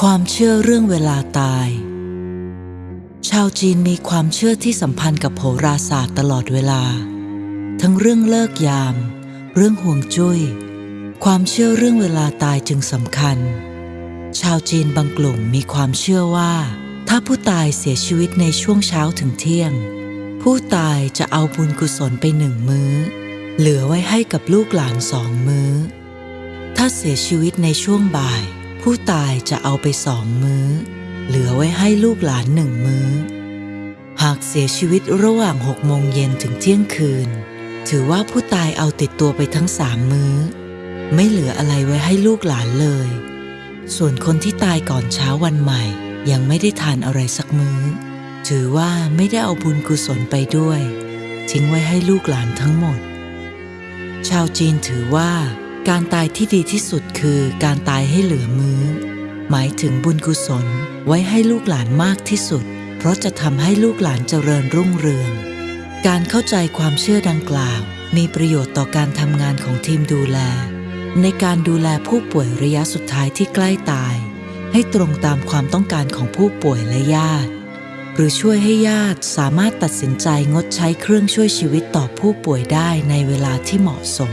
ความเชื่อเรื่องเวลาตาย ชาวจีนมีความเชื่อที่สัมพันธ์กับโหราศาสตร์ตลอดเวลา ทั้งเรื่องเลิกยาม เรื่องห่วงจุย้ย ความเชื่อเรื่องเวลาตายจึงสำคัญ ชาวจีนบางกลุ่มมีความเชื่อว่า ถ้าผู้ตายเสียชีวิตในช่วงเช้าถึงเที่ยง ผู้ตายจะเอาบุญกุศลไปหนึ่งมื้อ เหลือไว้ให้กับลูกหลานสองมื้อ ถ้าเสียชีวิตในช่วงบ่าย ผู้ตายจะเอาไปสองมื้อ เหลือไว้ให้ลูกหลานหนึ่งมื้อ หากเสียชีวิตระหว่างหกโมงเย็นถึงเที่ยงคืน ถือว่าผู้ตายเอาติดตัวไปทั้งสามมื้อ ไม่เหลืออะไรไว้ให้ลูกหลานเลย ส่วนคนที่ตายก่อนเช้าวันใหม่ ยังไม่ได้ทานอะไรสักมื้อ ถือว่าไม่ได้เอาบุญกุศลไปด้วย ทิ้งไว้ให้ลูกหลานทั้งหมด ชาวจีนถือว่า การตายที่ดีที่สุดคือการตายให้เหลือมือ้อ หมายถึงบุญกุศลไว้ให้ลูกหลานมากที่สุด เพราะจะทำให้ลูกหลานเจริญรุ่งเรือง การเข้าใจความเชื่อดังกล่าว มีประโยชน์ต่อการทำงานของทีมดูแล ในการดูแลผู้ป่วยระยะสุดท้ายที่ใกล้ตาย ให้ตรงตามความต้องการของผู้ป่วยและญาติ รือช่วยให้ญาติสามารถตัดสินใจงดใช้เครื่องช่วยชีวิตต่อผู้ป่วยได้ในเวลาที่เหมาะสม